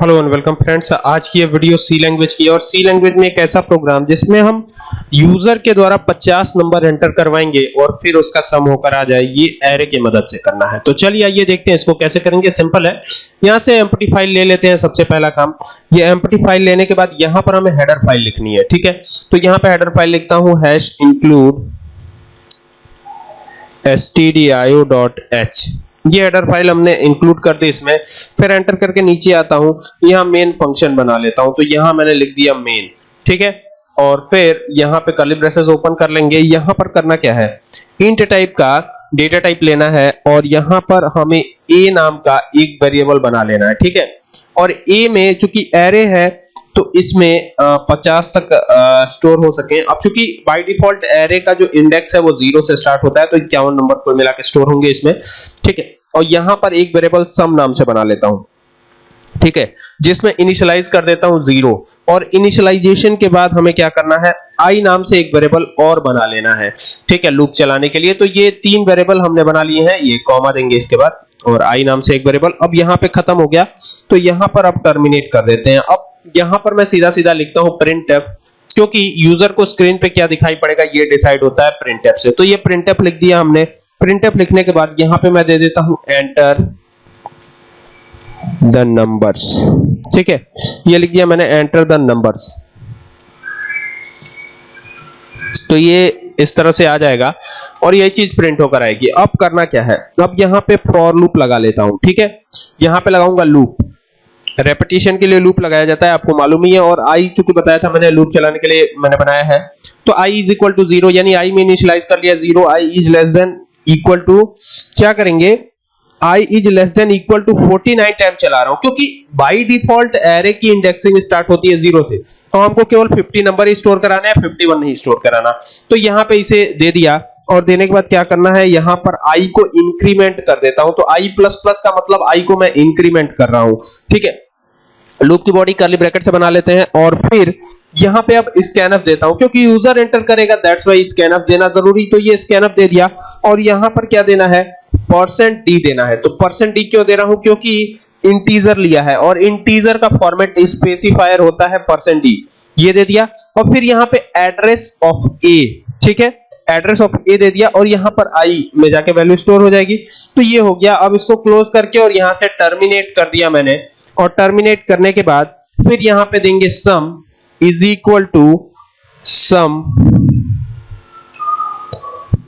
Hello and welcome friends आज की ये वीडियो सी लैंग्वेज की और सी लैंग्वेज में एक ऐसा प्रोग्राम जिसमें हम यूज़र के द्वारा 50 नंबर एंटर करवाएँगे और फिर उसका सम होकर आ जाए, ये एरे की मदद से करना है। तो चलिए आइए देखते हैं इसको कैसे करेंगे। सिंपल है। यहाँ से एम्प्टी फ़ाइल ले लेते हैं सबसे पहला काम। ये एम्प्टी फ़ाइल लेने के बाद यहाँ पर हमें हेडर फ़ाइल लिखनी है, ठीक है? तो यहाँ पे हेडर फ़ाइल लिखता हूँ हैश इंक्लूड stdio.h ये हेडर फ़ाइल हमने इंक्लूड कर दी इसमें। फिर एंटर करके नीचे आता हूँ। यहाँ मेन फ़ंक्शन बना लेता हूँ। तो यहाँ मैंने लिख दिया मेन ठीक है? और फिर यहाँ पे कर्ली ब्रेसेस ओपन कर लेंगे। यहाँ पर करना क्या है? इंट टाइप का डेटा टाइप लेना है और यहाँ पर हमें ए नाम का एक वेरिएबल बना लेना है, ठीक है? और ए में चूँकि एरे है तो इसमें पचास तक स्टोर हो सके। अब चूँकि बाय डिफ़ॉल्ट एरे का जो इंडेक्स है, वो ज़ीरो से स्टार्ट होता है तो इक्यावन नंबर कुल मिला के स्टोर होंगे इसमें, ठीक है? और यहाँ पर एक वेरिएबल सम नाम से बना लेता हूँ। ठीक है? जिसमें इनिशियलाइज कर देता हूँ ज़ीरो और इनिशियलाइजेशन के बाद हमें क्या करना है? आई नाम से एक वेरिएबल और बना लेना है। ठीक है? लूप चलाने के लिए। तो ये तीन वेरिएबल हमने बना लिए हैं। ये कॉमा देंगे इसके बाद। और आई नाम से एक वेरिएबल अब यहाँ पे खत्म हो गया। तो यहाँ पर अब टर्मिनेट कर देते हैं। अब यहाँ पर मैं सीधा सीधा लिखता हूँ प्रिंट क्योंकि यूज़र को स्क्रीन पे क्या दिखाई पड़ेगा, ये डिसाइड होता है प्रिंट से। तो ये प्रिंट लिख दिया हमने। प्रिंट लिखने के बाद यहाँ पे मैं दे देता हूँ एंटर द नंबर्स ठीक है? ये लिख दिया मैंने एंटर द नंबर्स तो ये इस तरह से आ जाएगा और यही चीज़ प्रिंट होकर आएगी। अब करना क्या है? अब यहाँ पे फॉर लूप लगा लेता हूँ। ठीक है? यहाँ पे लगाऊँगा लूप रेपिटेशन के लिए लूप लगाया जाता है, आपको मालूम ही है, और आई चूँकि बताया था मैंने लूप चलाने के लिए मैंने बनाया है तो I is equal to zero यानी i में इनिशियलाइज कर लिया zero I is less than equal to क्या करेंगे? I is less than equal to 49 time चला रहा हूँ, क्योंकि बाय डिफ़ॉल्ट एरे की इंडेक्सिंग स्टार्ट होती है ज़ीरो से तो हमको केवल 50 नंबर ही स्टोर कराना है 51 नहीं स्टोर कराना। तो यहाँ पे इसे दे दिया, और देने के बाद क्या करना है, यहाँ पर i को इंक्रीमेंट कर देता हूँ तो i प्लस प्लस का मतलब i को मैं इंक्रीमेंट कर रहा हूँ, ठीक है? लूप की बॉडी कर्ली ब्रैकेट से बना लेते हैं और फिर यहाँ पे अब स्कैनअप देता हूँ, क्योंकि यूज़र एंटर करेगा दैट्स वाई स्कैनअप देना ज़रूरी तो ये स्कैनअप दे दिया। और यहाँ पर क्या देना है? परसेंट डी देना है। तो परसेंट डी क्यों दे रहा हूँ? क्योंकि इंटीजर लिया है और इंटीजर का फॉर्मेट स्पेसिफायर होता है परसेंट डी ये दे दिया। और फिर यहाँ पे एड्रेस ऑफ़ ए ठीक है? एड्रेस ऑफ़ ए दे दिया और यहाँ पर आई में जाके वैल्यू स्टोर हो जाएगी। तो ये हो गया। अब इसको क्लोज करके और यहाँ से टर्मिनेट कर दिया मैंने। और टर्मिनेट करने के बाद फिर यहाँ पे देंगे sum is equal to sum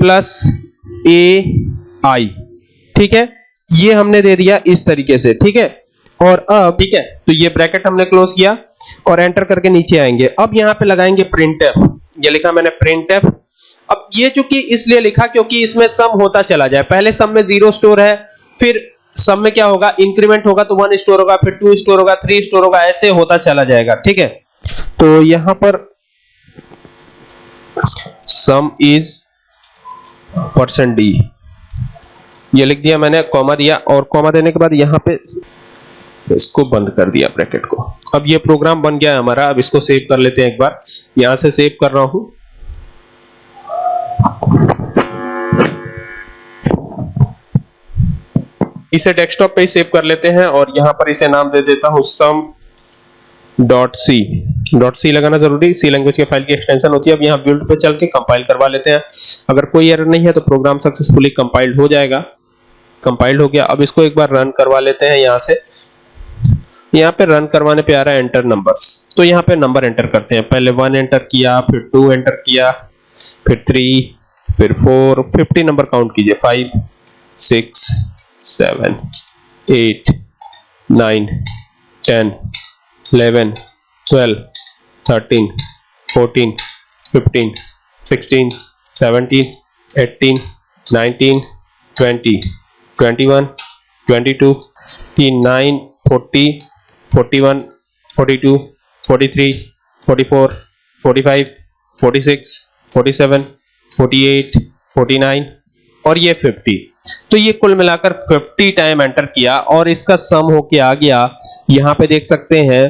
plus A I ठीक है? ये हमने दे दिया इस तरीके से, ठीक है? और अब ठीक है? तो ये ब्रैकेट हमने क्लोज किया और एंटर करके नीचे आएँगे। अब यहाँ पे लगाएँगे प्रिंटफ ये लिखा मैंने प्रिंटफ अब ये चूँकि इसलिए लिखा क्योंकि इसमें सम होता चला जाए। पहले सम में ज़ीरो स्टोर है, फिर सब में क्या होगा? इंक्रीमेंट होगा तो वन स्टोर होगा, फिर टू स्टोर होगा थ्री स्टोर होगा, ऐसे होता चला जाएगा, ठीक है? तो यहाँ पर सम इज़ परसेंट डी ये लिख दिया मैंने कॉमा दिया, और कॉमा देने के बाद यहाँ पे इसको बंद कर दिया ब्रैकेट को। अब ये प्रोग्राम बन गया है हमारा, अब इसको सेव कर लेते हैं एक बार। यहाँ से सेव कर रहा हूँ। इसे डेस्कटॉप पे ही सेव कर लेते हैं और यहाँ पर इसे नाम दे देता हूँ सम डॉट सी डॉट सी लगाना ज़रूरी सी लैंग्वेज के फ़ाइल की एक्सटेंशन होती है। अब यहाँ बिल्ड पे चल के कंपाइल करवा लेते हैं। अगर कोई एरर नहीं है तो प्रोग्राम सक्सेसफुली कंपाइल्ड हो जाएगा। कंपाइल्ड हो गया। अब इसको एक बार रन करवा लेते हैं यहाँ से। यहाँ पे रन करवाने पे आ रहा है एंटर नंबर्स तो यहाँ पे नंबर एंटर करते हैं। पहले वन एंटर किया, फिर टू एंटर किया, फिर थ्री फिर फोर फिफ्टी नंबर काउंट कीजिए। Five six seven, eight, nine, ten, eleven, twelve, thirteen, fourteen, fifteen, sixteen, seventeen, eighteen, nineteen, twenty, twenty-one, twenty-two, twenty-nine, forty, forty-one, forty-two, forty-three, forty-four, forty-five, forty-six, forty-seven, forty-eight, forty-nine और ये 50 तो ये कुल मिलाकर 50 time enter किया और इसका सम होके आ गया। यहाँ पे देख सकते हैं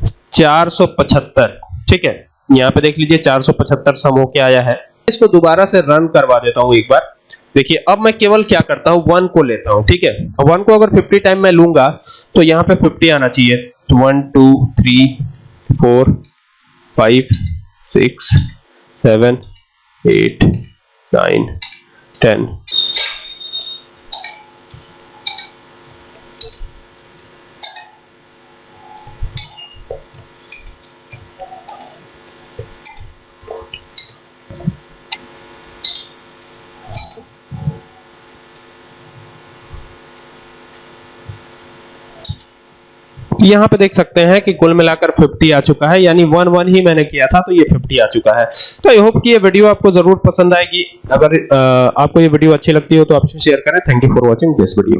475 ठीक है? यहाँ पे देख लीजिए 475 सम होके आया है। इसको दोबारा से रन करवा देता हूँ एक बार। देखिए, अब मैं केवल क्या करता हूँ? वन को लेता हूँ, ठीक है? वन को अगर 50 टाइम मैं लूँगा तो यहाँ पे 50 आना चाहिए। One two three four five six seven eight nine ten यहाँ पे देख सकते हैं कि कुल मिलाकर 50 आ चुका है यानी वन वन ही मैंने किया था तो ये 50 आ चुका है। तो आई होप कि ये वीडियो आपको ज़रूर पसंद आएगी। अगर आ, आपको ये वीडियो अच्छी लगती हो तो आप इसे शेयर करें। Thank you for watching this video